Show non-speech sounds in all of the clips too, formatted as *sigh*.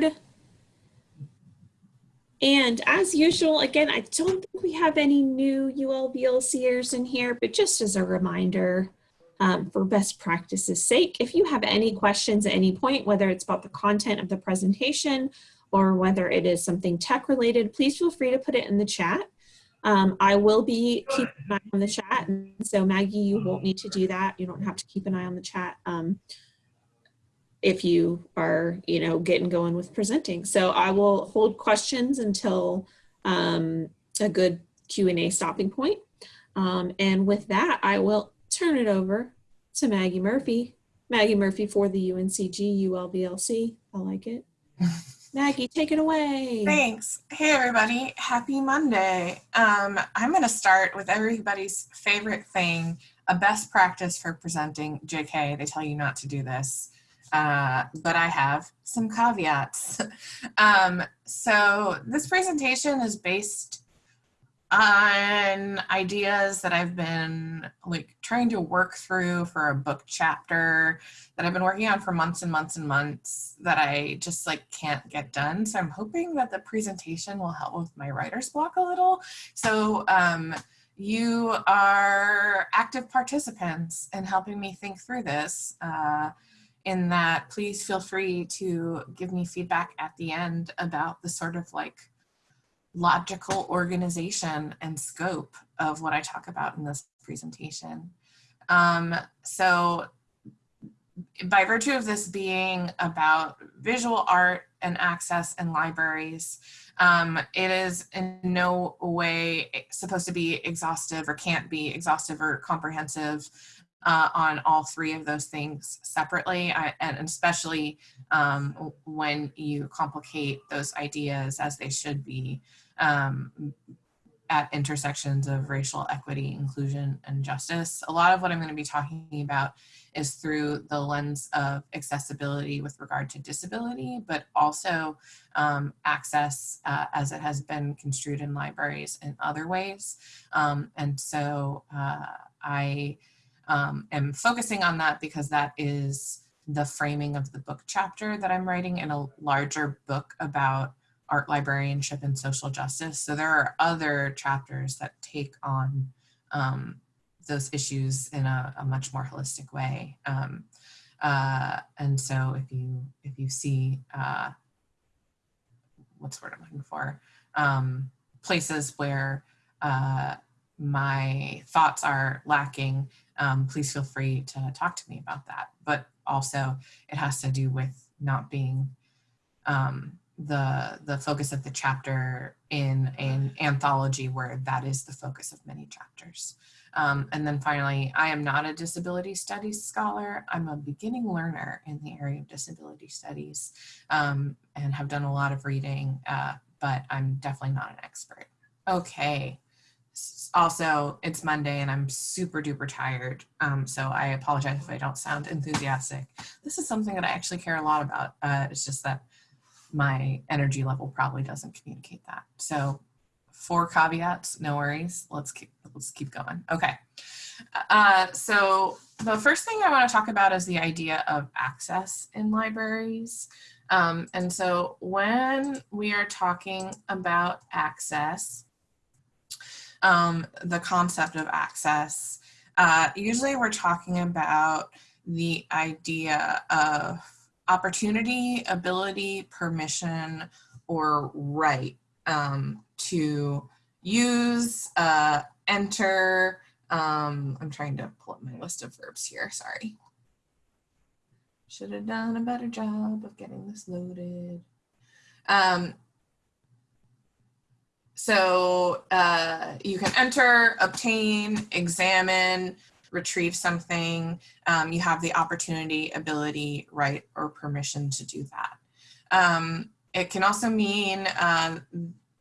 board. And as usual, again, I don't think we have any new ULBLCers in here, but just as a reminder, um, for best practices sake, if you have any questions at any point, whether it's about the content of the presentation or whether it is something tech related, please feel free to put it in the chat. Um, I will be keeping an eye on the chat. And so Maggie, you won't need to do that. You don't have to keep an eye on the chat um, if you are, you know, getting going with presenting. So I will hold questions until um, a good Q&A stopping point. Um, and with that, I will turn it over to Maggie Murphy. Maggie Murphy for the UNCG ULBLC. I like it. *laughs* Maggie, take it away. Thanks. Hey, everybody. Happy Monday. Um, I'm going to start with everybody's favorite thing, a best practice for presenting. JK, they tell you not to do this, uh, but I have some caveats. *laughs* um, so this presentation is based on ideas that I've been like trying to work through for a book chapter that I've been working on for months and months and months that I just like can't get done. So I'm hoping that the presentation will help with my writer's block a little. So um, you are active participants in helping me think through this. Uh, in that please feel free to give me feedback at the end about the sort of like logical organization and scope of what I talk about in this presentation. Um, so by virtue of this being about visual art and access and libraries, um, it is in no way supposed to be exhaustive or can't be exhaustive or comprehensive uh, on all three of those things separately, I, and especially um, when you complicate those ideas as they should be um, at intersections of racial equity, inclusion, and justice. A lot of what I'm going to be talking about is through the lens of accessibility with regard to disability, but also um, access uh, as it has been construed in libraries in other ways. Um, and so uh, I um, am focusing on that because that is the framing of the book chapter that I'm writing in a larger book about art librarianship and social justice. So there are other chapters that take on um, those issues in a, a, much more holistic way. Um, uh, and so if you if you see uh, what's the word I'm looking for, um, places where uh, my thoughts are lacking, um, please feel free to talk to me about that. But also it has to do with not being um, the the focus of the chapter in an anthology where that is the focus of many chapters. Um, and then finally, I am not a disability studies scholar. I'm a beginning learner in the area of disability studies um, and have done a lot of reading, uh, but I'm definitely not an expert. Okay. Also, it's Monday and I'm super duper tired, um, so I apologize if I don't sound enthusiastic. This is something that I actually care a lot about. Uh, it's just that my energy level probably doesn't communicate that. So four caveats, no worries. Let's keep, let's keep going. Okay. Uh, so the first thing I want to talk about is the idea of access in libraries. Um, and so when we are talking about access, um, the concept of access, uh, usually we're talking about the idea of opportunity, ability, permission, or right um, to use, uh, enter, um, I'm trying to pull up my list of verbs here, sorry. Should have done a better job of getting this loaded. Um, so uh, you can enter, obtain, examine, retrieve something, um, you have the opportunity, ability, right, or permission to do that. Um, it can also mean uh,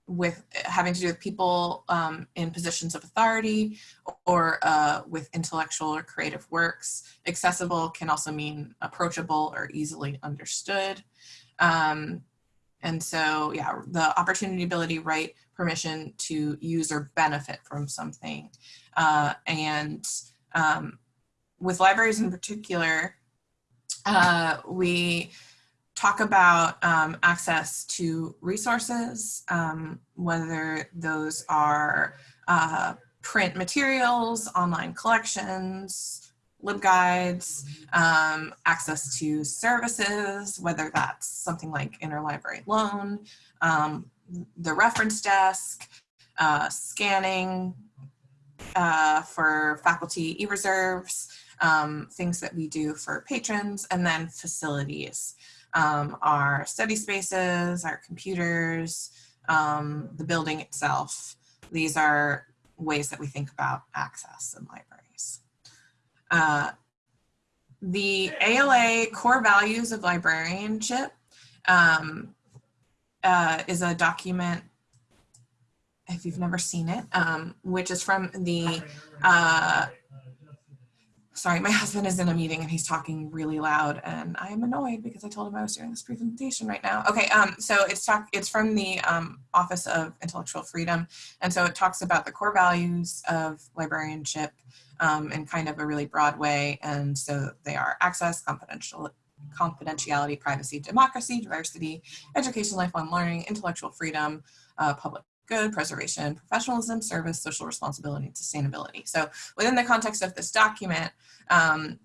with having to do with people um, in positions of authority or uh, with intellectual or creative works. Accessible can also mean approachable or easily understood. Um, and so, yeah, the opportunity, ability, right, permission to use or benefit from something. Uh, and um, with libraries in particular, uh, we talk about um, access to resources, um, whether those are uh, print materials, online collections, LibGuides, um, access to services, whether that's something like interlibrary loan, um, the reference desk, uh, scanning uh, for faculty e-reserves, um, things that we do for patrons, and then facilities. Um, our study spaces, our computers, um, the building itself. These are ways that we think about access in libraries. Uh, the ALA core values of librarianship um, uh, is a document, if you've never seen it, um, which is from the uh, sorry, my *laughs* husband is in a meeting and he's talking really loud and I'm annoyed because I told him I was doing this presentation right now. Okay, um, so it's talk, it's from the um, Office of Intellectual Freedom. And so it talks about the core values of librarianship um, in kind of a really broad way. And so they are access, confidential, confidentiality, privacy, democracy, diversity, education, lifelong learning, intellectual freedom, uh, public good, preservation, professionalism, service, social responsibility, and sustainability. So within the context of this document, um,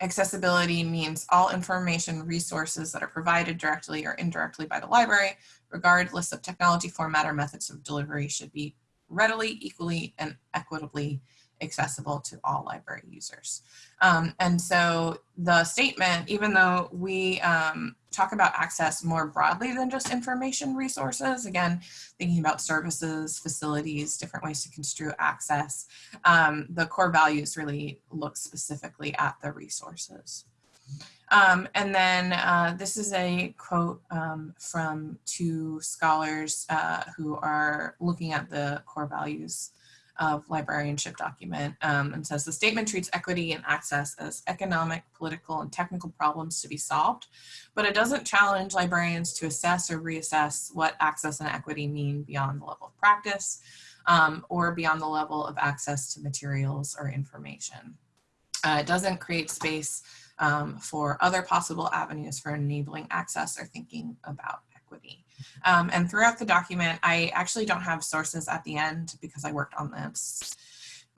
accessibility means all information resources that are provided directly or indirectly by the library, regardless of technology, format, or methods of delivery should be readily, equally, and equitably accessible to all library users. Um, and so the statement, even though we um, talk about access more broadly than just information resources, again, thinking about services, facilities, different ways to construe access, um, the core values really look specifically at the resources. Um, and then uh, this is a quote um, from two scholars uh, who are looking at the core values of librarianship document um, and says the statement treats equity and access as economic, political, and technical problems to be solved, but it doesn't challenge librarians to assess or reassess what access and equity mean beyond the level of practice um, or beyond the level of access to materials or information. Uh, it doesn't create space um, for other possible avenues for enabling access or thinking about equity. Um, and throughout the document, I actually don't have sources at the end because I worked on this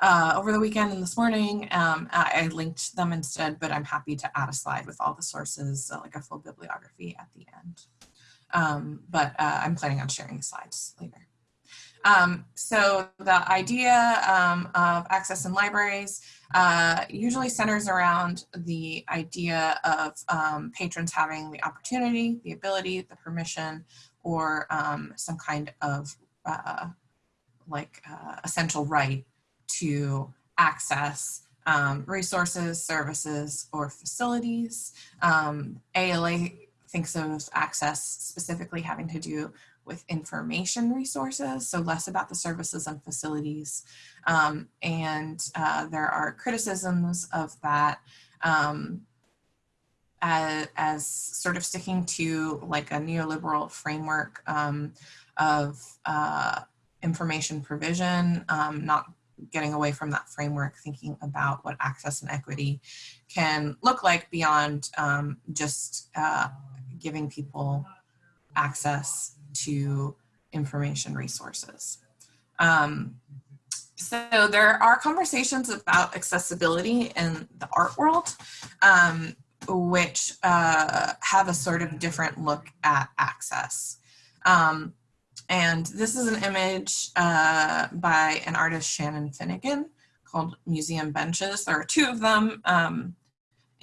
uh, over the weekend and this morning. Um, I, linked them instead, but I'm happy to add a slide with all the sources, uh, like a full bibliography at the end. Um, but uh, I'm planning on sharing the slides later. Um, so the idea um, of access in libraries uh, usually centers around the idea of um, patrons having the opportunity, the ability, the permission, or um, some kind of uh, like uh, essential right to access um, resources, services, or facilities. Um, ALA thinks of access specifically having to do with information resources, so less about the services and facilities. Um, and uh, there are criticisms of that um, as, as, sort of sticking to like a neoliberal framework um, of uh, information provision, um, not getting away from that framework, thinking about what access and equity can look like beyond um, just uh, giving people access to information resources. Um, so there are conversations about accessibility in the art world, um, which uh, have a sort of different look at access. Um, and this is an image uh, by an artist, Shannon Finnegan, called Museum Benches. There are two of them. Um,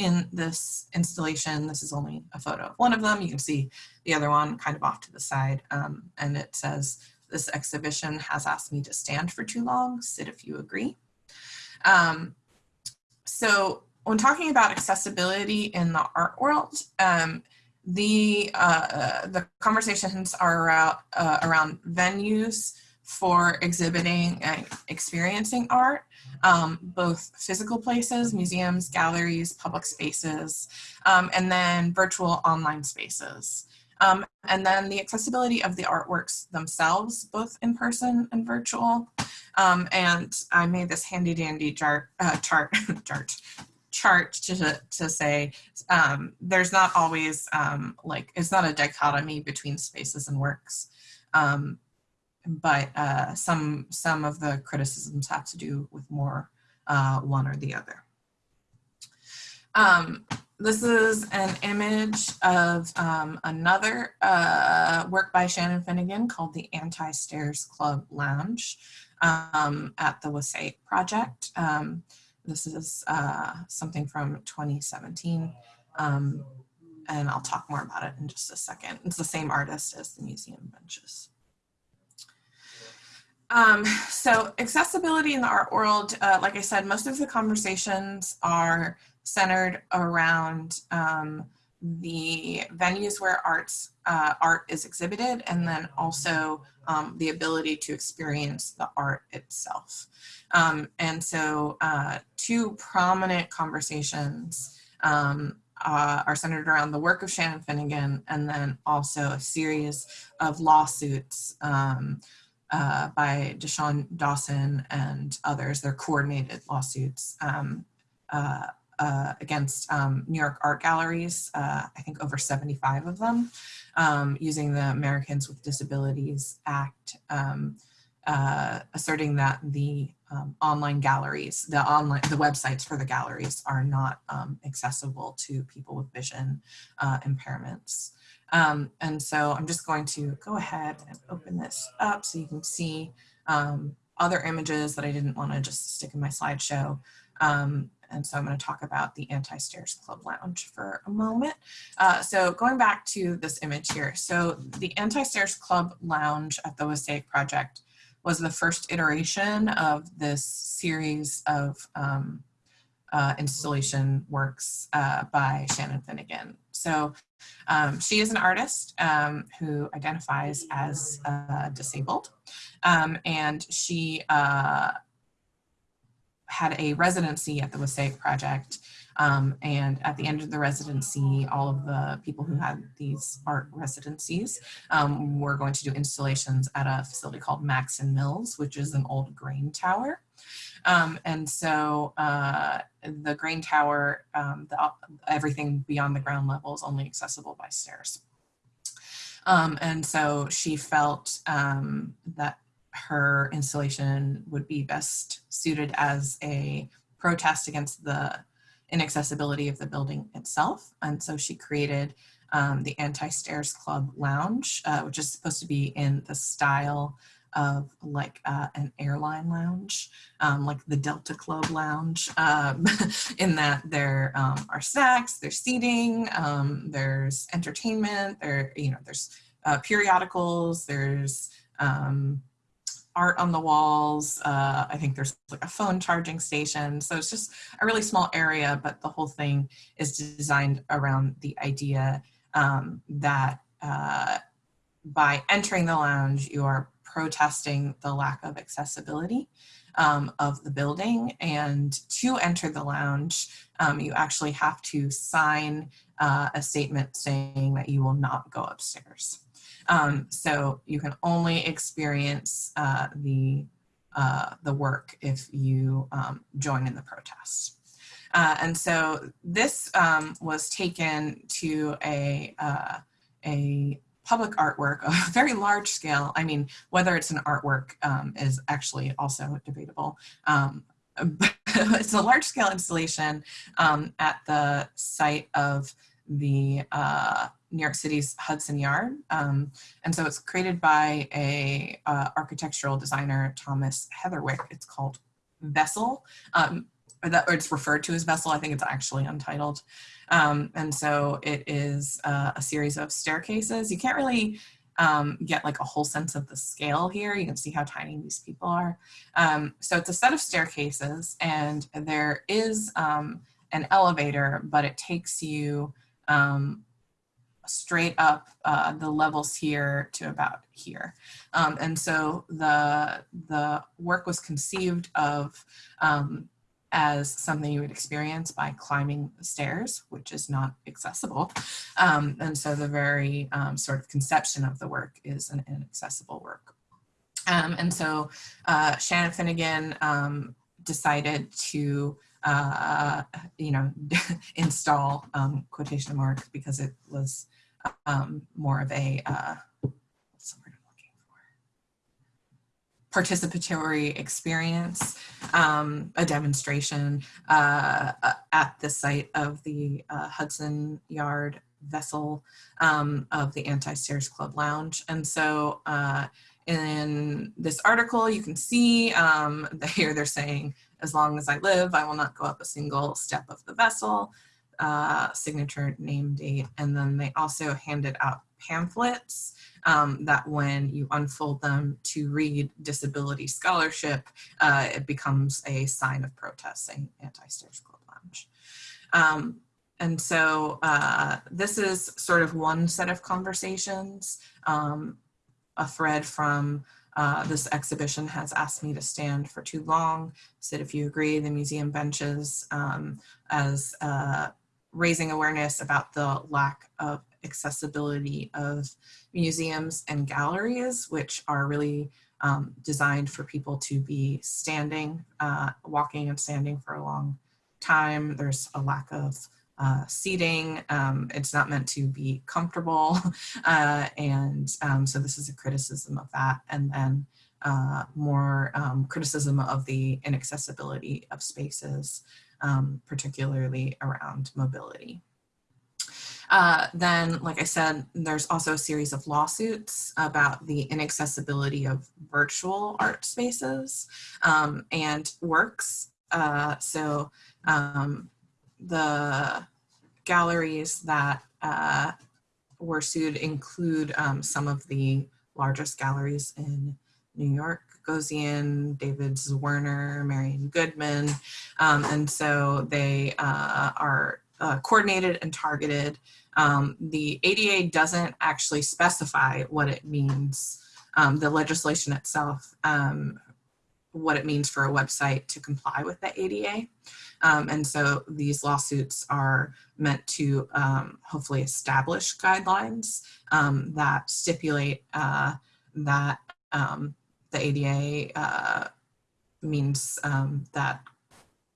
in this installation. This is only a photo of one of them. You can see the other one kind of off to the side. Um, and it says, this exhibition has asked me to stand for too long. Sit if you agree. Um, so when talking about accessibility in the art world, um, the, uh, the conversations are around, uh, around venues for exhibiting and experiencing art um, both physical places, museums, galleries, public spaces, um, and then virtual online spaces. Um, and then the accessibility of the artworks themselves, both in person and virtual. Um, and I made this handy dandy chart, uh, chart, *laughs* chart chart to, to say um, there's not always um, like, it's not a dichotomy between spaces and works. Um, but uh, some, some of the criticisms have to do with more uh, one or the other. Um, this is an image of um, another uh, work by Shannon Finnegan called the Anti-Stairs Club Lounge um, at the Wassaic Project. This is uh, something from 2017, um, and I'll talk more about it in just a second. It's the same artist as the museum benches. Um, so accessibility in the art world, uh, like I said, most of the conversations are centered around um, the venues where arts uh, art is exhibited and then also um, the ability to experience the art itself. Um, and so uh, two prominent conversations um, uh, are centered around the work of Shannon Finnegan and then also a series of lawsuits um, uh, by Deshawn Dawson and others. They're coordinated lawsuits um, uh, against um, New York art galleries, uh, I think over 75 of them, um, using the Americans with Disabilities Act, um, uh, asserting that the um, online galleries, the online, the websites for the galleries are not um, accessible to people with vision uh, impairments. Um, and so I'm just going to go ahead and open this up so you can see other images that I didn't want to just stick in my slideshow. Um, and so I'm going to talk about the Anti-Stairs Club Lounge for a moment. Uh, so going back to this image here. So the Anti-Stairs Club Lounge at the Wassaic Project was the first iteration of this series of um, uh, installation works uh, by Shannon Finnegan. So um, she is an artist um, who identifies as uh, disabled um, and she uh, had a residency at the Wassaic Project. Um, and at the end of the residency, all of the people who had these art residencies um, were going to do installations at a facility called Maxon Mills, which is an old grain tower. Um, and so uh, the grain tower, um, the, everything beyond the ground level is only accessible by stairs. Um, and so she felt um, that her installation would be best suited as a protest against the inaccessibility of the building itself. And so she created um, the Anti-Stairs Club Lounge, uh, which is supposed to be in the style of like uh, an airline lounge, um, like the Delta Club Lounge, um, *laughs* in that there um, are snacks, there's seating, um, there's entertainment, there, you know, there's uh, periodicals, there's um, art on the walls. Uh, I think there's like a phone charging station. So it's just a really small area, but the whole thing is designed around the idea um, that uh, by entering the lounge, you are protesting the lack of accessibility um, of the building. And to enter the lounge, um, you actually have to sign uh, a statement saying that you will not go upstairs. Um, so you can only experience uh, the, uh, the work if you um, join in the protest. Uh, and so this um, was taken to a, uh, a public artwork, *laughs* a very large scale. I mean, whether it's an artwork um, is actually also debatable. Um, *laughs* it's a large scale installation um, at the site of the uh, New York City's Hudson Yard. Um, and so it's created by a uh, architectural designer, Thomas Heatherwick. It's called Vessel, um, or, that, or it's referred to as Vessel. I think it's actually untitled. Um, and so it is uh, a series of staircases. You can't really um, get like a whole sense of the scale here. You can see how tiny these people are. Um, so it's a set of staircases and there is um, an elevator, but it takes you um, straight up uh, the levels here to about here. Um, and so the, the work was conceived of um, as something you would experience by climbing the stairs, which is not accessible. Um, and so the very um, sort of conception of the work is an inaccessible work. Um, and so uh, Shannon Finnegan um, decided to uh, you know, *laughs* install um, quotation marks because it was um, more of a, uh? Participatory experience, um, a demonstration uh, uh, at the site of the uh, Hudson Yard vessel um, of the Anti-Stairs Club Lounge. And so uh, in this article, you can see um, *laughs* here they're saying, as long as I live, I will not go up a single step of the vessel, uh, signature, name, date, and then they also handed out pamphlets um, that when you unfold them to read disability scholarship, uh, it becomes a sign of protest saying Anti-Stairs Club Lounge. Um, and so uh, this is sort of one set of conversations. Um, a thread from uh, this exhibition has asked me to stand for too long. Said if you agree, the museum benches um, as uh, raising awareness about the lack of accessibility of museums and galleries, which are really um, designed for people to be standing, uh, walking and standing for a long time. There's a lack of uh, seating. Um, it's not meant to be comfortable. *laughs* Uh, and um, so this is a criticism of that. And then uh, more um, criticism of the inaccessibility of spaces, um, particularly around mobility. Uh, then, like I said, there's also a series of lawsuits about the inaccessibility of virtual art spaces um, and works. Uh, so um, the galleries that uh, were sued include um, some of the largest galleries in New York, Gagosian, David Zwirner, Marian Goodman. Um, and so they uh, are uh, coordinated and targeted. Um, the ADA doesn't actually specify what it means. Um, the legislation itself, um, what it means for a website to comply with the ADA. Um, and so these lawsuits are meant to um, hopefully establish guidelines that stipulate uh, that um, the ADA uh, means um, that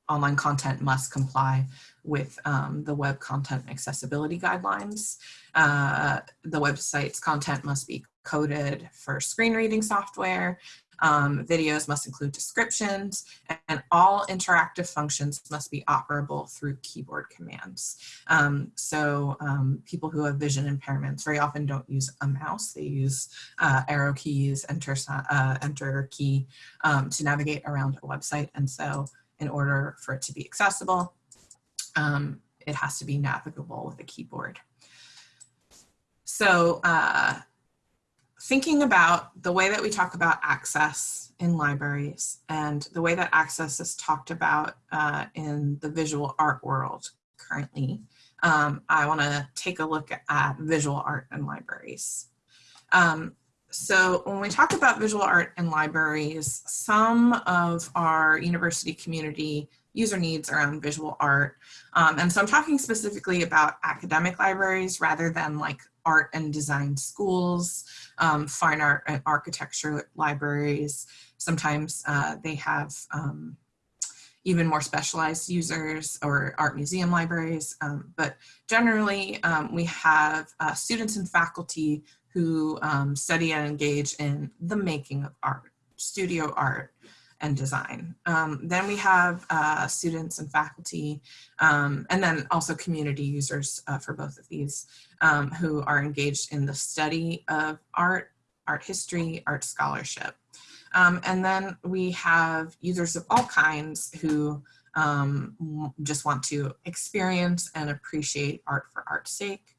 online content must comply with um, the web content accessibility guidelines. Uh, the website's content must be coded for screen reading software. Um, videos must include descriptions and all interactive functions must be operable through keyboard commands. Um, so um, people who have vision impairments very often don't use a mouse. They use uh, arrow keys, enter, uh, enter key um, to navigate around a website. And so in order for it to be accessible, um, it has to be navigable with a keyboard. So uh, thinking about the way that we talk about access in libraries and the way that access is talked about uh, in the visual art world currently, um, I want to take a look at visual art and libraries. Um, so when we talk about visual art in libraries, some of our university community user needs around visual art. Um, and so I'm talking specifically about academic libraries rather than like art and design schools, um, fine art and architecture libraries. Sometimes uh, they have um, even more specialized users or art museum libraries. Um, but generally, um, we have uh, students and faculty who um, study and engage in the making of art, studio art, and design. Um, then we have uh, students and faculty, um, and then also community users uh, for both of these um, who are engaged in the study of art, art history, art scholarship. Um, and then we have users of all kinds who um, just want to experience and appreciate art for art's sake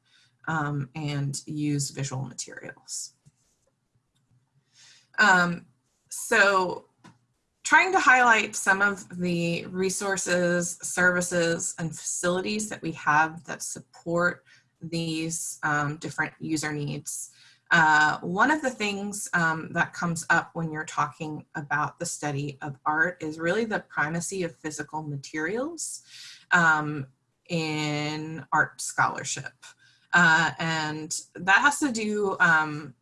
um, and use visual materials. so trying to highlight some of the resources, services, and facilities that we have that support these um, different user needs. Uh, one of the things um, that comes up when you're talking about the study of art is really the primacy of physical materials um, in art scholarship. Uh, and that has to do, um,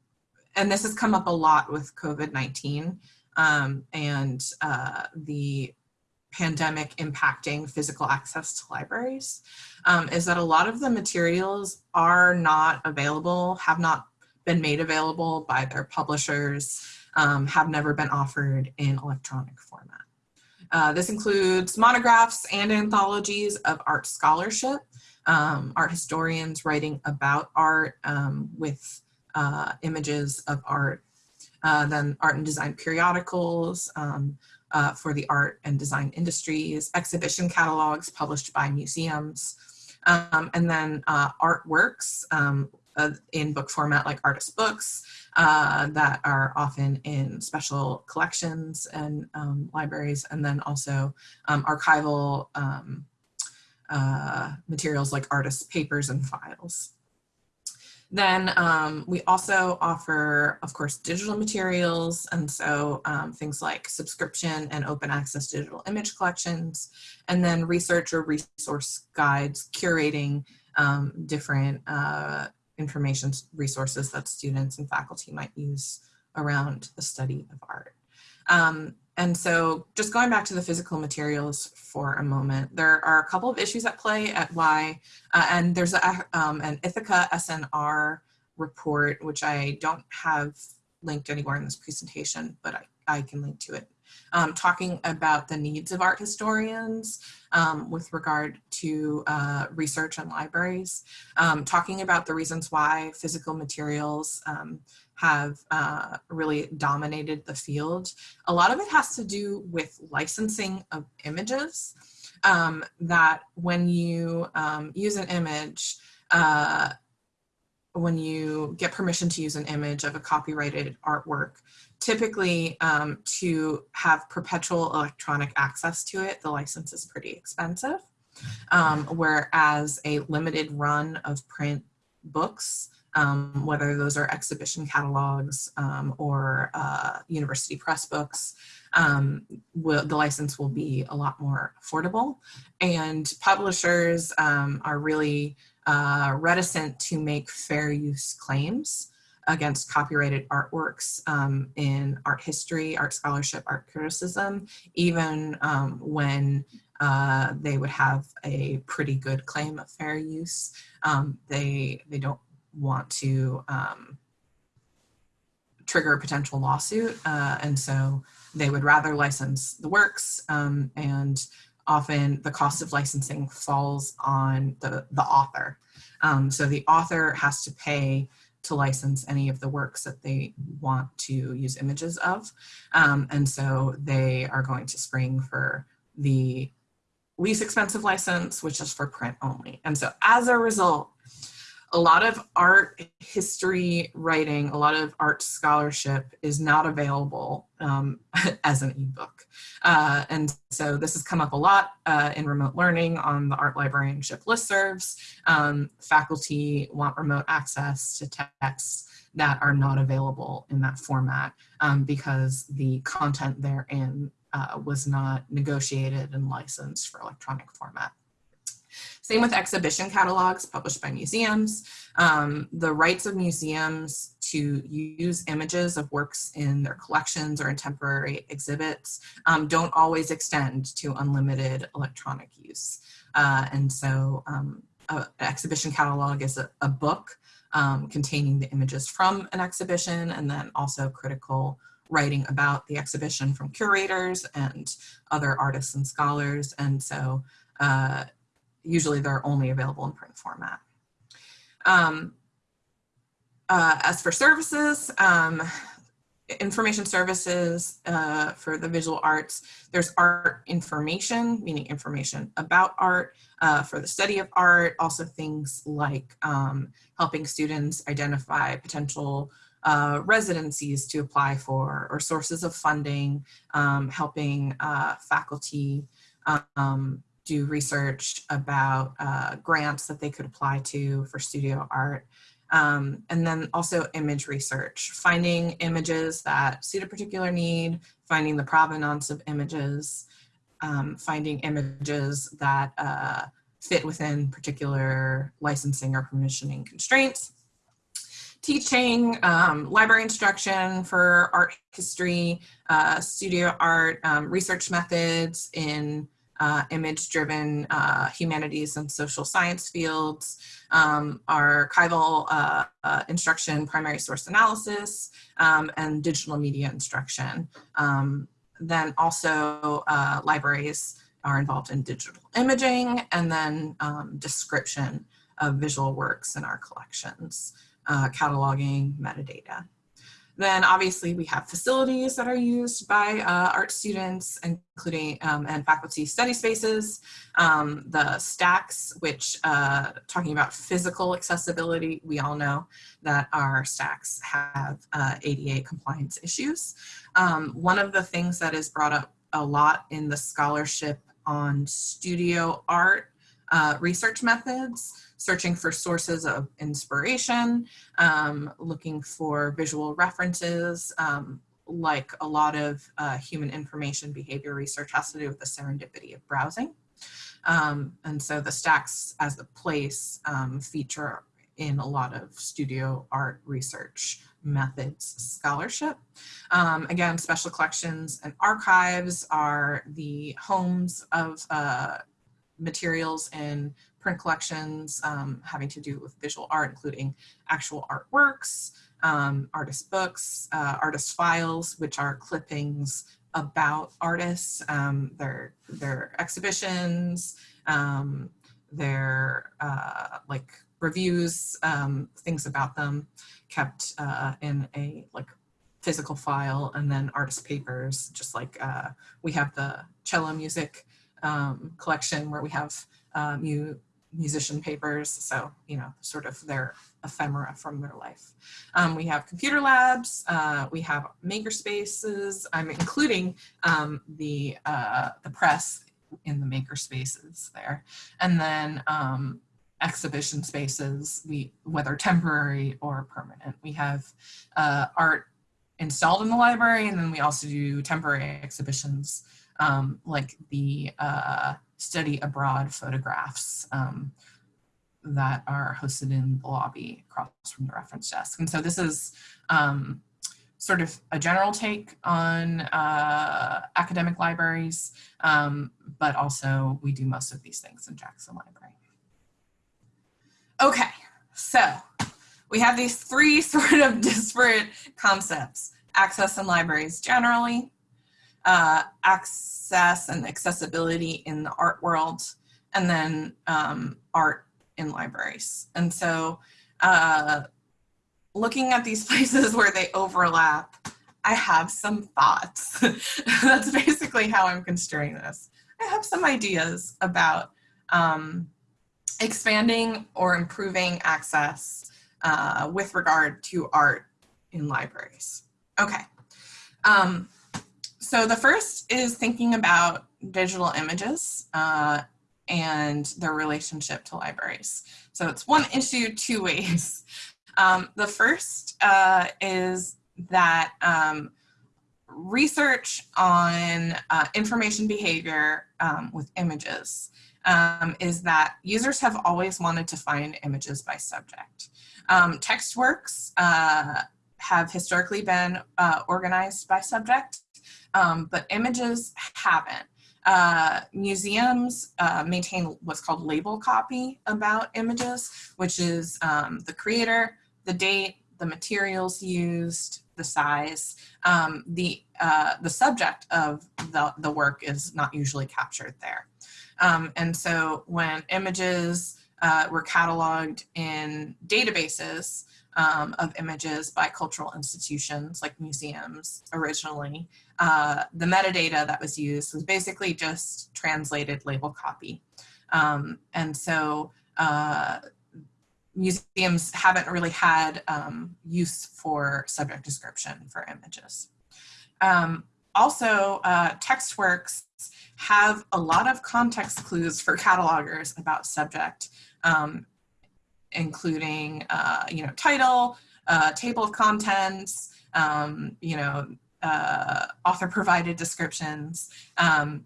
and this has come up a lot with COVID-19, um, and uh, the pandemic impacting physical access to libraries um, is that a lot of the materials are not available, have not been made available by their publishers, um, have never been offered in electronic format. Uh, this includes monographs and anthologies of art scholarship, um, art historians writing about art um, with uh, images of art, uh, then art and design periodicals um, uh, for the art and design industries, exhibition catalogs published by museums, um, and then uh, artworks um, in book format like artist books uh, that are often in special collections and um, libraries, and then also um, archival uh, materials like artist papers and files. Then um, we also offer, of course, digital materials. And so um, things like subscription and open access digital image collections, and then research or resource guides curating um, different uh, information resources that students and faculty might use around the study of art. And so just going back to the physical materials for a moment, there are a couple of issues at play at why, uh, and there's a, um, an Ithaka S+R report, which I don't have linked anywhere in this presentation, but I, I can link to it, um, talking about the needs of art historians um, with regard to uh, research and libraries, um, talking about the reasons why physical materials um, have uh, really dominated the field. A lot of it has to do with licensing of images um, that when you um, use an image, uh, when you get permission to use an image of a copyrighted artwork, typically um, to have perpetual electronic access to it, the license is pretty expensive. Um, whereas a limited run of print books um, whether those are exhibition catalogs um, or uh, university press books, um, will, the license will be a lot more affordable. And publishers um, are really uh, reticent to make fair use claims against copyrighted artworks um, in art history, art scholarship, art criticism, even um, when uh, they would have a pretty good claim of fair use. Um, they, they don't want to um, trigger a potential lawsuit. Uh, and so they would rather license the works um, and often the cost of licensing falls on the, the author. Um, so the author has to pay to license any of the works that they want to use images of. Um, and so they are going to spring for the least expensive license, which is for print only. And so as a result, a lot of art history writing, a lot of art scholarship is not available um, *laughs* as an ebook. Uh, and so this has come up a lot uh, in remote learning on the art librarianship listservs. Um, faculty want remote access to texts that are not available in that format um, because the content therein uh, was not negotiated and licensed for electronic format. Same with exhibition catalogs published by museums. Um, the rights of museums to use images of works in their collections or in temporary exhibits um, don't always extend to unlimited electronic use. Uh, and so um, an exhibition catalog is a, a book um, containing the images from an exhibition and then also critical writing about the exhibition from curators and other artists and scholars. And so uh, usually they're only available in print format. Um, uh, as for services, um, information services uh, for the visual arts, there's art information, meaning information about art, uh, for the study of art, also things like um, helping students identify potential uh, residencies to apply for or sources of funding, um, helping uh, faculty um, do research about uh, grants that they could apply to for studio art. Um, and then also image research, finding images that suit a particular need, finding the provenance of images, um, finding images that uh, fit within particular licensing or permissioning constraints, teaching, um, library instruction for art history, uh, studio art, um, research methods in uh, image-driven uh, humanities and social science fields, um, archival uh, uh, instruction, primary source analysis, um, and digital media instruction. Um, then also uh, libraries are involved in digital imaging and then um, description of visual works in our collections, uh, cataloging, metadata. Then obviously we have facilities that are used by uh, art students, including um, and faculty study spaces, um, the stacks, which uh, talking about physical accessibility, we all know that our stacks have uh, ADA compliance issues. Um, one of the things that is brought up a lot in the scholarship on studio art uh, research methods searching for sources of inspiration, um, looking for visual references, um, like a lot of uh, human information behavior research has to do with the serendipity of browsing. Um, and so the stacks as the place um, feature in a lot of studio art research methods scholarship. Um, again, special collections and archives are the homes of uh, materials in print collections um, having to do with visual art, including actual artworks, um, artist books, uh, artist files, which are clippings about artists, um, their, their exhibitions, um, their uh, like reviews, um, things about them kept uh, in a like physical file and then artist papers, just like uh, we have the cello music um, collection where we have uh, mu musician papers, so, you know, sort of their ephemera from their life. Um, we have computer labs, uh, we have maker spaces, I'm including um, the, uh, the press in the maker spaces there. And then um, exhibition spaces, we, whether temporary or permanent. We have uh, art installed in the library, and then we also do temporary exhibitions um, like the uh, study abroad photographs um, that are hosted in the lobby across from the reference desk. And so this is um, sort of a general take on uh, academic libraries, um, but also we do most of these things in Jackson Library. Okay, so we have these three *laughs* sort of disparate concepts, access in libraries generally, uh, access and accessibility in the art world, and then um, art in libraries. And so uh, looking at these *laughs* places where they overlap, I have some thoughts. *laughs* That's basically how I'm construing this. I have some ideas about um, expanding or improving access uh, with regard to art in libraries. Okay. Um, so the first is thinking about digital images uh, and their relationship to libraries. So it's one issue two ways. *laughs* Um, the first uh, is that um, research on uh, information behavior um, with images um, is that users have always wanted to find images by subject. Um, text works uh, have historically been uh, organized by subject um, but images haven't. Uh, museums uh, maintain what's called label copy about images, which is um, the creator, the date, the materials used, the size. Um, the, uh, the subject of the, the work is not usually captured there. Um, and so when images uh, were cataloged in databases, um, of images by cultural institutions like museums originally. Uh, the metadata that was used was basically just translated label copy. Um, and so uh, museums haven't really had um, use for subject description for images. Um, also, uh, TextWorks have a lot of context clues for catalogers about subject um, including, uh, you know, title, uh, table of contents, um, you know, uh, author provided descriptions. Um,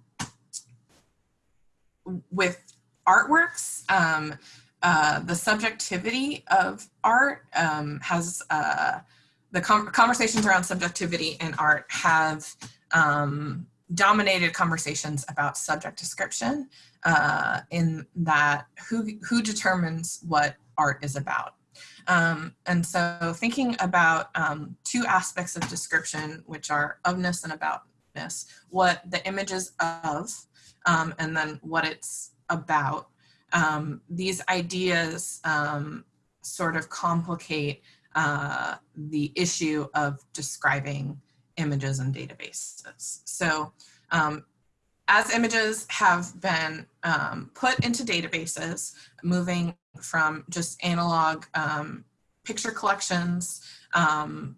with artworks, um, uh, the subjectivity of art um, has uh, the com conversations around subjectivity in art have um, dominated conversations about subject description uh, in that who, who determines what art is about. Um, and so thinking about um, two aspects of description, which are ofness and aboutness, what the image is of, um, and then what it's about. Um, these ideas um, sort of complicate uh, the issue of describing images and databases. So um, as images have been um, put into databases, moving from just analog um, picture collections, um,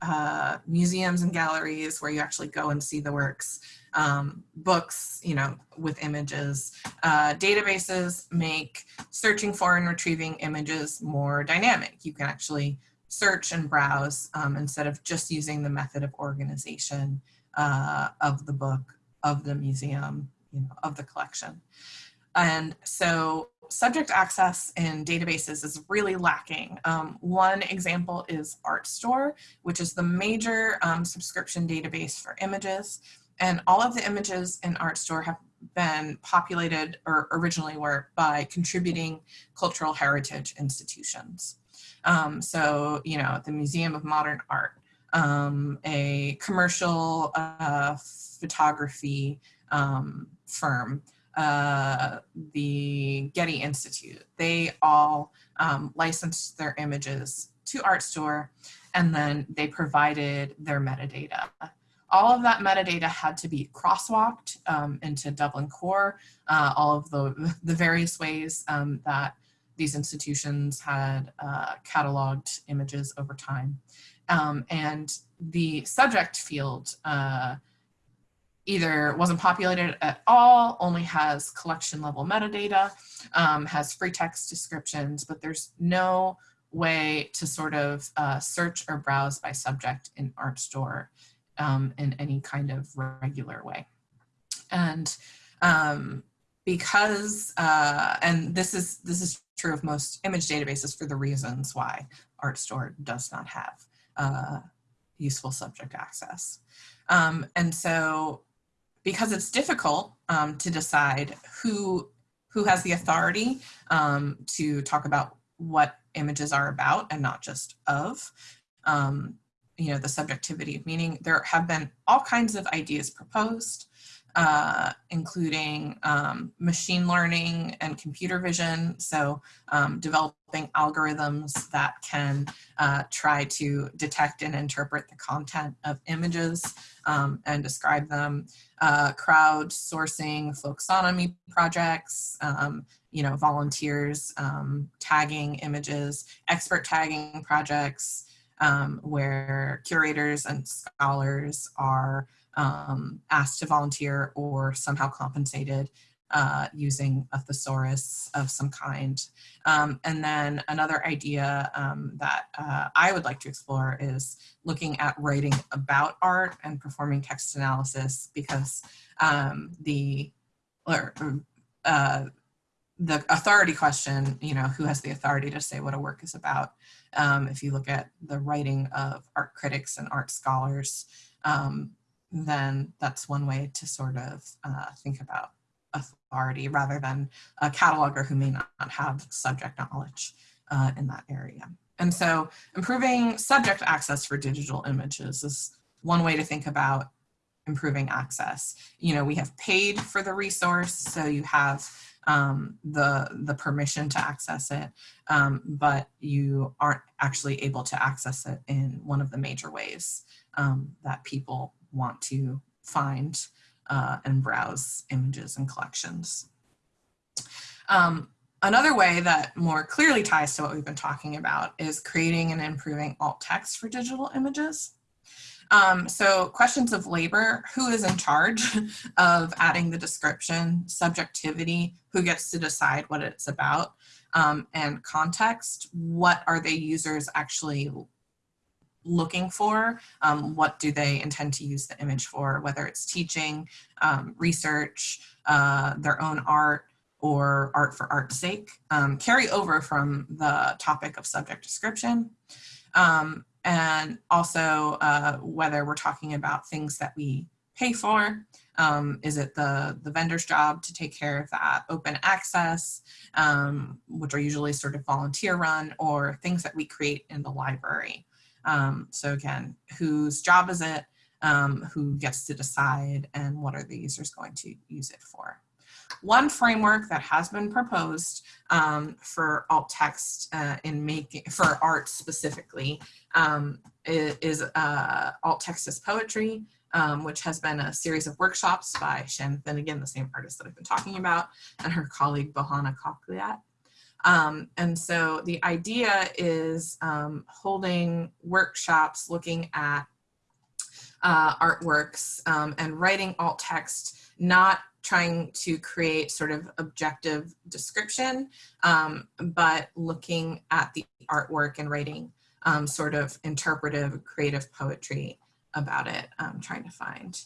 uh, museums and galleries where you actually go and see the works, um, books, you know, with images. Uh, databases make searching for and retrieving images more dynamic. You can actually search and browse um, instead of just using the method of organization uh, of the book, of the museum, you know, of the collection. And so subject access in databases is really lacking. Um, one example is Artstor, which is the major um, subscription database for images. And all of the images in Artstor have been populated or originally were by contributing cultural heritage institutions. Um, so, you know, the Museum of Modern Art, um, a commercial uh, photography um, firm, uh, the Getty Institute. They all um, licensed their images to Artstor and then they provided their metadata. All of that metadata had to be crosswalked um, into Dublin Core, uh, all of the, *laughs* the various ways um, that these institutions had uh, cataloged images over time. Um, and the subject field uh, either wasn't populated at all, only has collection level metadata, um, has free text descriptions, but there's no way to sort of uh, search or browse by subject in Artstor um, in any kind of regular way. And um, because, uh, and this is, this is true of most image databases for the reasons why Artstor does not have uh, useful subject access. Um, and so because it's difficult um, to decide who, who has the authority um, to talk about what images are about and not just of, um, you know, the subjectivity, of meaning there have been all kinds of ideas proposed uh, including um, machine learning and computer vision. So um, developing algorithms that can uh, try to detect and interpret the content of images um, and describe them. Uh, crowdsourcing folksonomy projects, um, you know, volunteers um, tagging images, expert tagging projects, um, where curators and scholars are um, asked to volunteer or somehow compensated uh, using a thesaurus of some kind. Um, and then another idea um, that uh, I would like to explore is looking at writing about art and performing text analysis because um, the, or, uh, the authority question, you know, who has the authority to say what a work is about? Um, if you look at the writing of art critics and art scholars, um, then that's one way to sort of uh, think about authority rather than a cataloger who may not have subject knowledge uh, in that area. And so improving subject access for digital images is one way to think about improving access. You know, we have paid for the resource, so you have um, the, the permission to access it, um, but you aren't actually able to access it in one of the major ways um, that people want to find uh, and browse images and collections. Um, another way that more clearly ties to what we've been talking about is creating and improving alt text for digital images. Um, so questions of labor, who is in charge *laughs* of adding the description, subjectivity, who gets to decide what it's about, um, and context, what are the users actually looking for, um, what do they intend to use the image for, whether it's teaching, um, research, uh, their own art, or art for art's sake um, carry over from the topic of subject description. Um, and also uh, whether we're talking about things that we pay for. Um, is it the, the vendor's job to take care of that open access, um, which are usually sort of volunteer run, or things that we create in the library? Um, so again, whose job is it? Um, who gets to decide and what are the users going to use it for? One framework that has been proposed um, for alt text uh, in making for art specifically um, is, uh, alt text as poetry, um, which has been a series of workshops by Shannon Finnegan, the same artist that I've been talking about, and her colleague Bojana Coklyat. Um, and so the idea is um, holding workshops looking at uh, artworks um, and writing alt text, not trying to create sort of objective description, um, but looking at the artwork and writing um, sort of interpretive creative poetry about it. I'm trying to find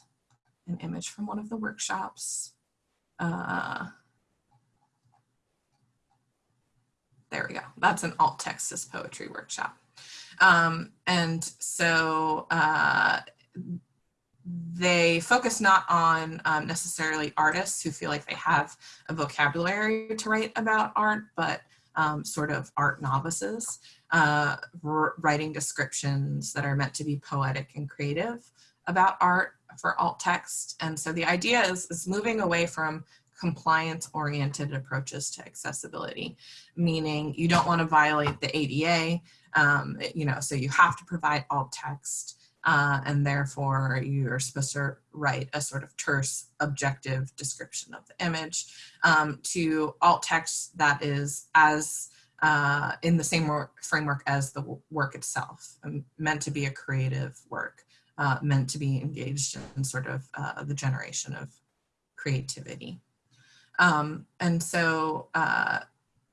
an image from one of the workshops. Uh, there we go. That's an alt text as poetry workshop. Um, and so uh, they focus not on um, necessarily artists who feel like they have a vocabulary to write about art, but um, sort of art novices, uh, writing descriptions that are meant to be poetic and creative about art for alt text. And so the idea is, is moving away from compliance oriented approaches to accessibility, meaning you don't want to violate the ADA, um, you know, so you have to provide alt text uh, and therefore you're supposed to write a sort of terse objective description of the image um, to alt text that is as uh, in the same work, framework as the work itself, um, meant to be a creative work, uh, meant to be engaged in sort of uh, the generation of creativity. Um, and so uh,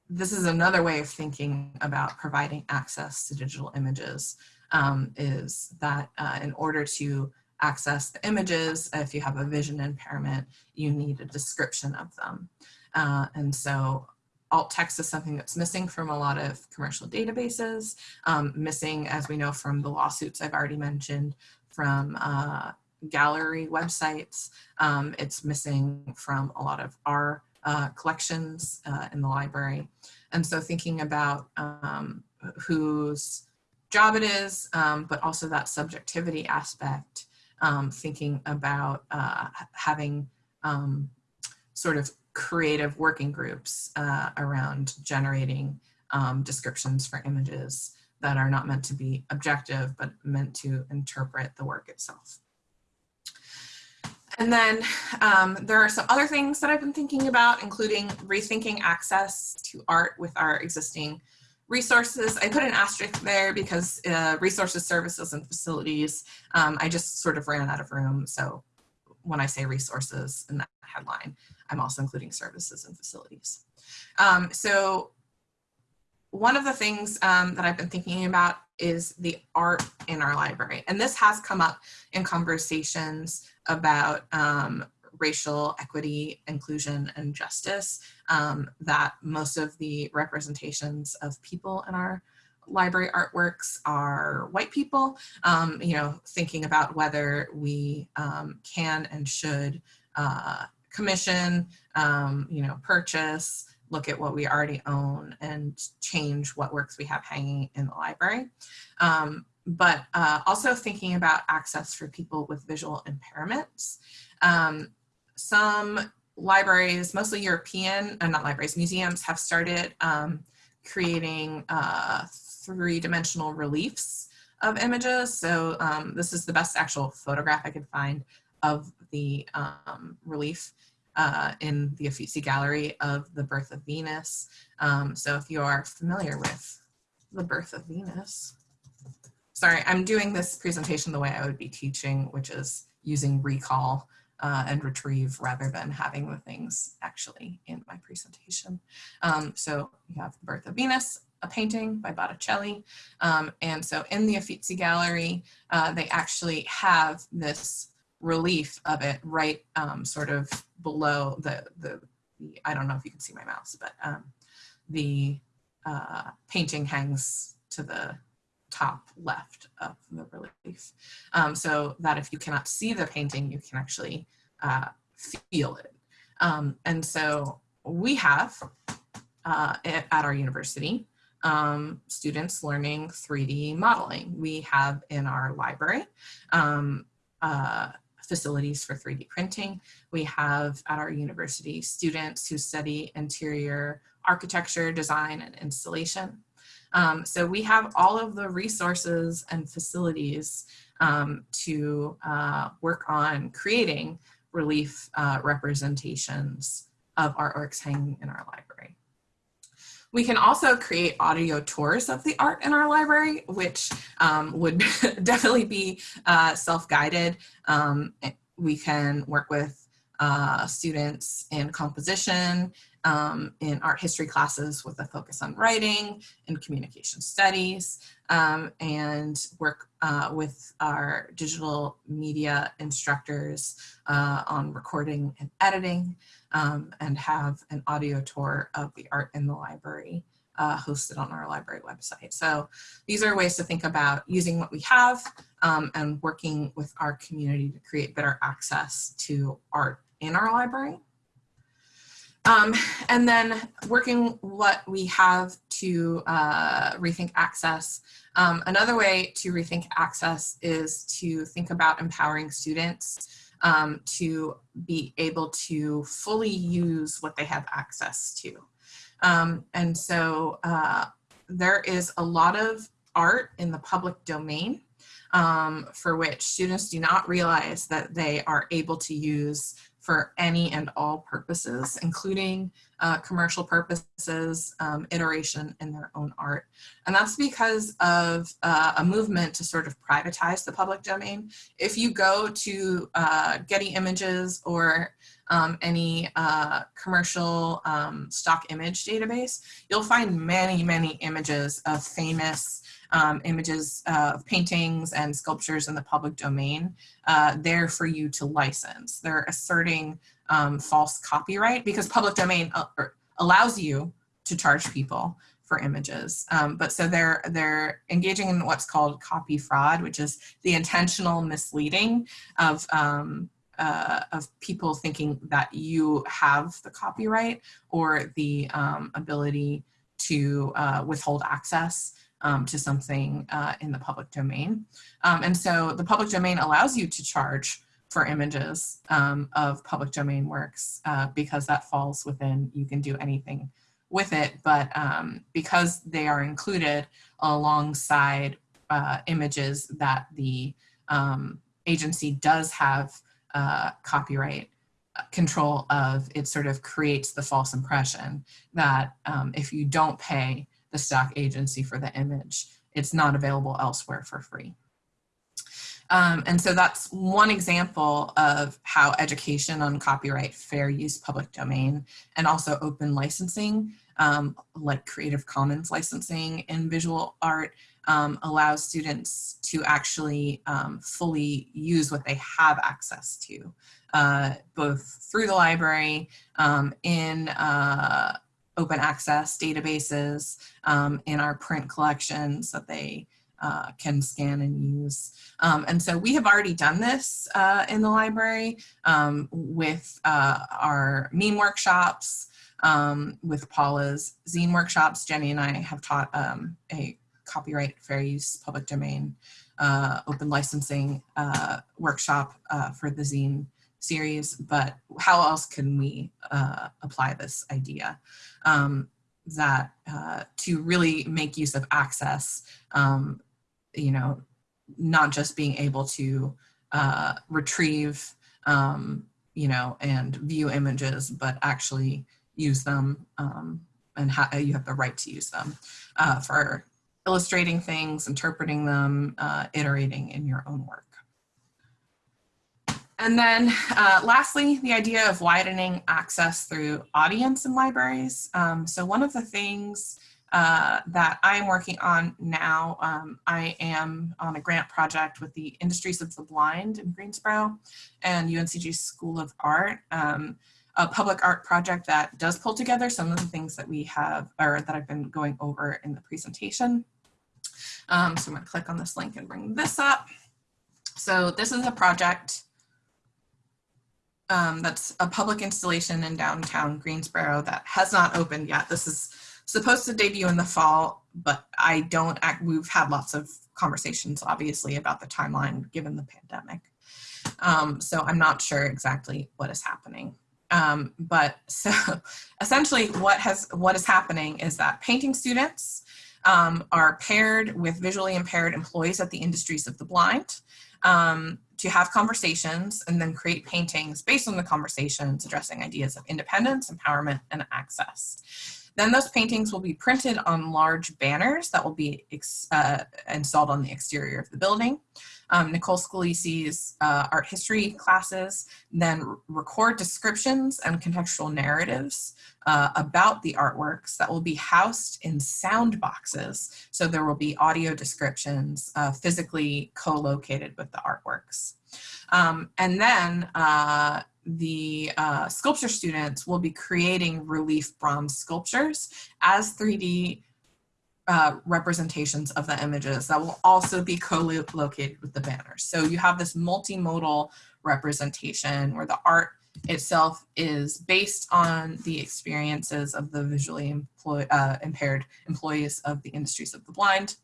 this is another way of thinking about providing access to digital images um, is that uh, in order to access the images, if you have a vision impairment, you need a description of them. Uh, and so alt text is something that's missing from a lot of commercial databases, um, missing, as we know from the lawsuits I've already mentioned, from uh, gallery websites. Um, it's missing from a lot of our uh, collections uh, in the library. And so thinking about um, whose job it is, um, but also that subjectivity aspect, um, thinking about uh, having um, sort of creative working groups uh, around generating um, descriptions for images that are not meant to be objective, but meant to interpret the work itself. And then um, there are some other things that I've been thinking about, including rethinking access to art with our existing resources. I put an asterisk there because uh, resources, services, and facilities, um, I just sort of ran out of room. So when I say resources in that headline, I'm also including services and facilities. Um, so one of the things um, that I've been thinking about is the art in our library. And this has come up in conversations about um, racial equity, inclusion, and justice, um, that most of the representations of people in our library artworks are white people, um, you know, thinking about whether we um, can and should uh, commission, um, you know, purchase, look at what we already own and change what works we have hanging in the library. Um, but uh, also thinking about access for people with visual impairments. Um, some libraries, mostly European, uh, not libraries, museums have started um, creating uh, three-dimensional reliefs of images. So um, this is the best actual photograph I could find of the um, relief uh, in the Uffizi Gallery of the Birth of Venus. Um, so if you are familiar with the Birth of Venus, sorry, I'm doing this presentation the way I would be teaching, which is using recall uh, and retrieve rather than having the things actually in my presentation. Um, so you have the Birth of Venus, a painting by Botticelli. Um, and so in the Uffizi Gallery, uh, they actually have this relief of it right um, sort of below the, the the, I don't know if you can see my mouse, but um, the uh, painting hangs to the top left of the relief. Um, so that if you cannot see the painting, you can actually uh, feel it. Um, and so we have uh, at, our university um, students learning 3D modeling. We have in our library um, uh, facilities for 3D printing. We have at our university students who study interior architecture, design, and installation. Um, so we have all of the resources and facilities um, to uh, work on creating relief uh, representations of artworks hanging in our library. We can also create audio tours of the art in our library, which um, would *laughs* definitely be uh, self-guided. Um, we can work with uh, students in composition, um, in art history classes with a focus on writing and communication studies, um, and work uh, with our digital media instructors uh, on recording and editing, um, and have an audio tour of the art in the library uh, hosted on our library website. So these are ways to think about using what we have um, and working with our community to create better access to art in our library. Um, and then working what we have to uh, rethink access. Um, another way to rethink access is to think about empowering students um, to be able to fully use what they have access to. Um, and so uh, there is a lot of art in the public domain um, for which students do not realize that they are able to use for any and all purposes, including uh, commercial purposes, um, iteration in their own art. And that's because of uh, a movement to sort of privatize the public domain. If you go to uh, Getty Images or um, any uh, commercial um, stock image database, you'll find many, many images of famous um, images of paintings and sculptures in the public domain uh, there for you to license. They're asserting um, false copyright because public domain uh, allows you to charge people for images. Um, but so they're they're engaging in what's called copy fraud, which is the intentional misleading of um, uh, of people thinking that you have the copyright or the um, ability to uh, withhold access um, to something uh, in the public domain. Um, and so the public domain allows you to charge for images um, of public domain works uh, because that falls within, you can do anything with it, but um, because they are included alongside uh, images that the um, agency does have uh, copyright control of, it sort of creates the false impression that um, if you don't pay the stock agency for the image. It's not available elsewhere for free. Um, and so that's one example of how education on copyright, fair use, public domain, and also open licensing, um, like Creative Commons licensing in visual art, um, allows students to actually um, fully use what they have access to, uh, both through the library, um, in uh, open access databases um, in our print collections that they uh, can scan and use. Um, and so we have already done this uh, in the library um, with uh, our meme workshops, um, with Paula's zine workshops. Jenny and I have taught um, a copyright fair use public domain uh, open licensing uh, workshop uh, for the zine series, but how else can we uh, apply this idea um, that uh, to really make use of access, um, you know, not just being able to uh, retrieve, um, you know, and view images, but actually use them um, and you have the right to use them uh, for illustrating things, interpreting them, uh, iterating in your own work. And then uh, lastly, the idea of widening access through audience in libraries. Um, so one of the things uh, that I'm working on now, um, I am on a grant project with the Industries of the Blind in Greensboro and UNCG School of Art um, a public art project that does pull together some of the things that we have or that I've been going over in the presentation. Um, so I'm gonna click on this link and bring this up. So this is a project um, that's a public installation in downtown Greensboro that has not opened yet. This is supposed to debut in the fall, but I don't act, we've had lots of conversations obviously about the timeline given the pandemic. Um, so I'm not sure exactly what is happening. Um, but *laughs* so essentially what has what is happening is that painting students um, are paired with visually impaired employees at the industries of the blind um, to have conversations and then create paintings based on the conversations addressing ideas of independence, empowerment, and access. Then those paintings will be printed on large banners that will be uh, installed on the exterior of the building um, Nicole Scalisi's uh, art history classes, then record descriptions and contextual narratives uh, about the artworks that will be housed in sound boxes. So there will be audio descriptions uh, physically co-located with the artworks. Um, and then uh, the uh, sculpture students will be creating relief bronze sculptures as 3D uh, representations of the images that will also be co-located with the banners. So you have this multimodal representation where the art itself is based on the experiences of the visually employ, uh, impaired employees of the industries of the blind.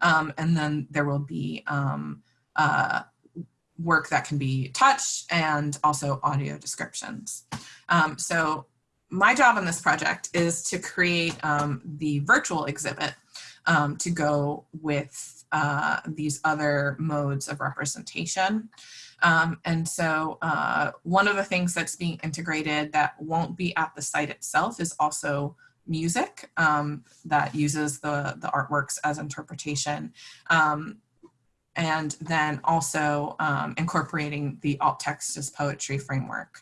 Um, and then there will be um, uh, work that can be touched and also audio descriptions. Um, so my job in this project is to create um, the virtual exhibit um, to go with uh, these other modes of representation. Um, and so uh, one of the things that's being integrated that won't be at the site itself is also music um, that uses the, the artworks as interpretation. Um, and then also um, incorporating the alt text as poetry framework.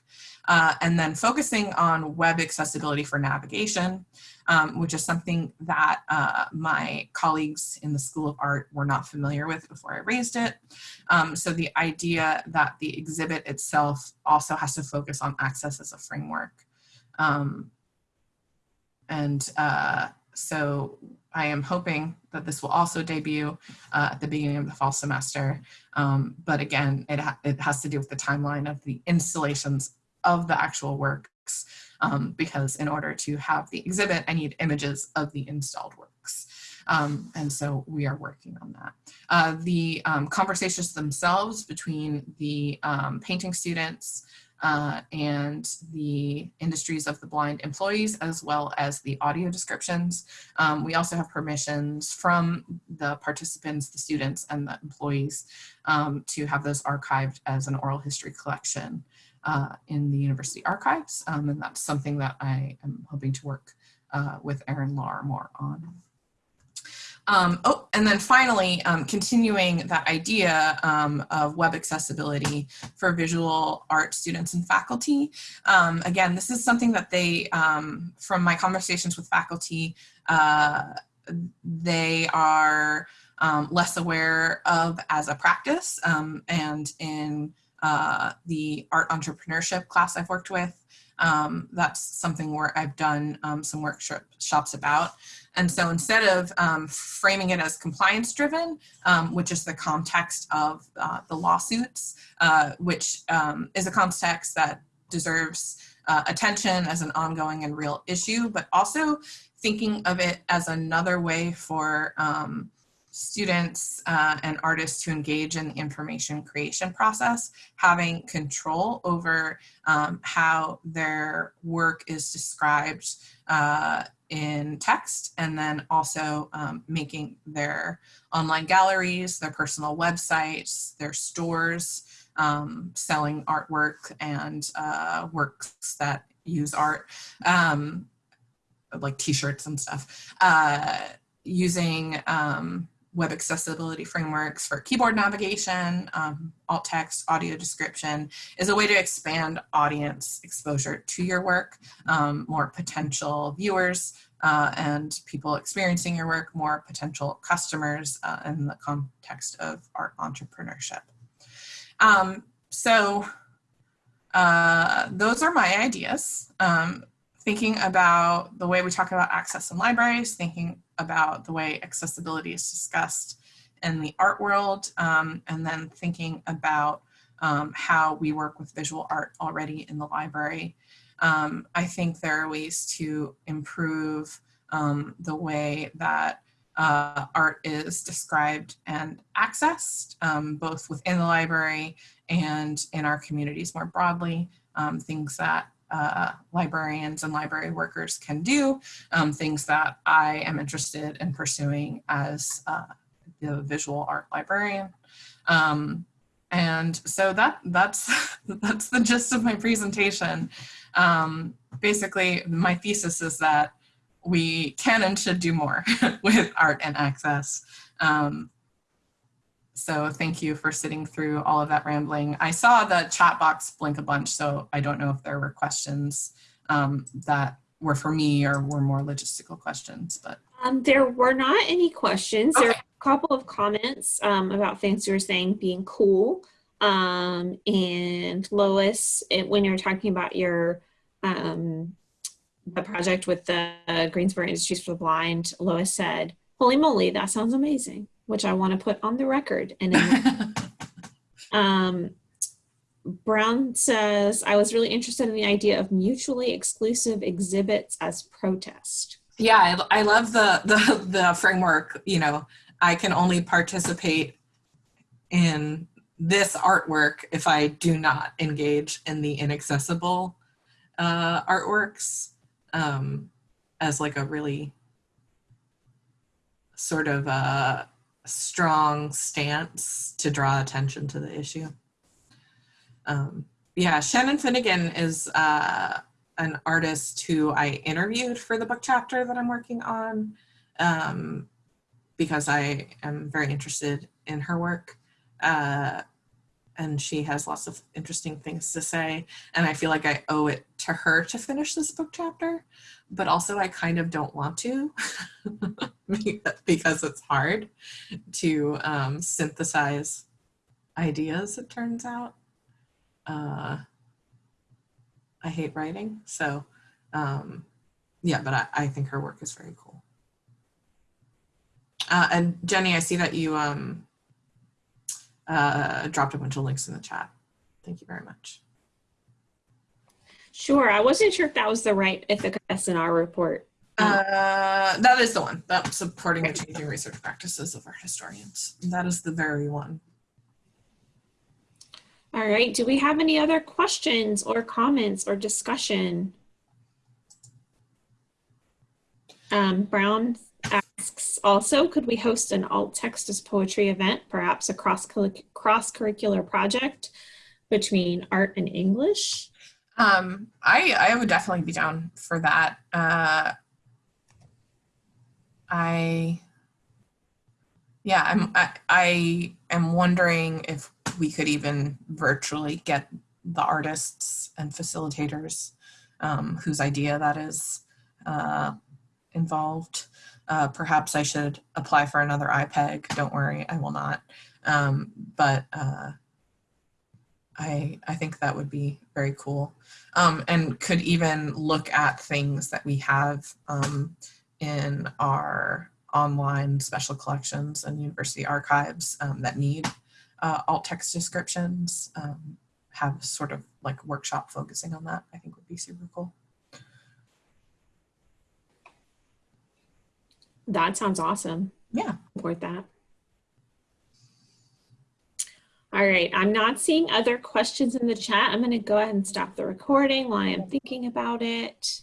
Uh, and then focusing on web accessibility for navigation, um, which is something that uh, my colleagues in the School of Art were not familiar with before I raised it. Um, so the idea that the exhibit itself also has to focus on access as a framework. Um, and uh, so I am hoping that this will also debut uh, at the beginning of the fall semester. Um, but again, it, ha it has to do with the timeline of the installations of the actual works um, because in order to have the exhibit, I need images of the installed works. Um, and so we are working on that. Uh, the um, conversations themselves between the um, painting students uh, and the industries of the blind employees, as well as the audio descriptions. Um, we also have permissions from the participants, the students, and the employees um, to have those archived as an oral history collection uh, in the university archives. Um, and that's something that I am hoping to work uh, with Erin Lawrimore on. Um, oh, and then finally, um, continuing that idea um, of web accessibility for visual art students and faculty. Um, again, this is something that they, um, from my conversations with faculty, uh, they are um, less aware of as a practice. and in uh, the art entrepreneurship class I've worked with, that's something where I've done some workshops about. And so instead of um, framing it as compliance driven, um, which is the context of uh, the lawsuits, uh, which um, is a context that deserves uh, attention as an ongoing and real issue, but also thinking of it as another way for um, students uh, and artists to engage in the information creation process, having control over um, how their work is described uh, in text and then also um, making their online galleries, their personal websites, their stores, um, selling artwork and uh, works that use art, um, like t-shirts and stuff, uh, using um, web accessibility frameworks for keyboard navigation, um, alt text, audio description is a way to expand audience exposure to your work, um, more potential viewers uh, and people experiencing your work, more potential customers uh, in the context of art entrepreneurship. Um, so uh, those are my ideas. Um, thinking about the way we talk about access in libraries, thinking about the way accessibility is discussed in the art world, um, and then thinking about um, how we work with visual art already in the library. Um, I think there are ways to improve um, the way that uh, art is described and accessed, um, both within the library and in our communities more broadly, um, things that uh, librarians and library workers can do, um, things that I am interested in pursuing as uh, the visual art librarian. Um, and so that that's *laughs* that's the gist of my presentation. Um, basically, my thesis is that we can and should do more *laughs* with art and access. Um, so thank you for sitting through all of that rambling. I saw the chat box blink a bunch, so I don't know if there were questions um, that were for me or were more logistical questions, but. Um, there were not any questions. Okay. There were a couple of comments um, about things you were saying being cool. Um, and Lois, it, when you were talking about your um, the project with the Greensboro Industries for the Blind, Lois said, "Holy moly, that sounds amazing," which I want to put on the record. And *laughs* um, Brown says, "I was really interested in the idea of mutually exclusive exhibits as protest." Yeah, I, I love the, the the framework. You know, I can only participate in this artwork if I do not engage in the inaccessible uh, artworks um, as like a really sort of a strong stance to draw attention to the issue. Um, yeah, Shannon Finnegan is uh, an artist who I interviewed for the book chapter that I'm working on um, because I am very interested in her work. Uh, and she has lots of interesting things to say. And I feel like I owe it to her to finish this book chapter, but also I kind of don't want to *laughs* because it's hard to um, synthesize ideas, it turns out. Uh, I hate writing, so um, yeah, but I, I think her work is very cool. Uh, and Jenny, I see that you um, uh, dropped a bunch of links in the chat. Thank you very much. Sure, I wasn't sure if that was the right Ithaka S+R report. Uh, that is the one. That's supporting the changing research practices of our historians. That is the very one. All right, do we have any other questions or comments or discussion? Um, Brown also, could we host an alt text as poetry event, perhaps a cross cross curricular project between art and English? Um, I I would definitely be down for that. Uh, I yeah, I'm I, I am wondering if we could even virtually get the artists and facilitators um, whose idea that is uh, involved. Uh, perhaps I should apply for another IPEG. Don't worry, I will not. Um, but uh, I, I think that would be very cool. Um, and could even look at things that we have um, in our online special collections and university archives um, that need uh, alt text descriptions. Um, have sort of like workshop focusing on that, I think would be super cool. That sounds awesome. Yeah. Support that. All right, I'm not seeing other questions in the chat. I'm going to go ahead and stop the recording while I'm thinking about it.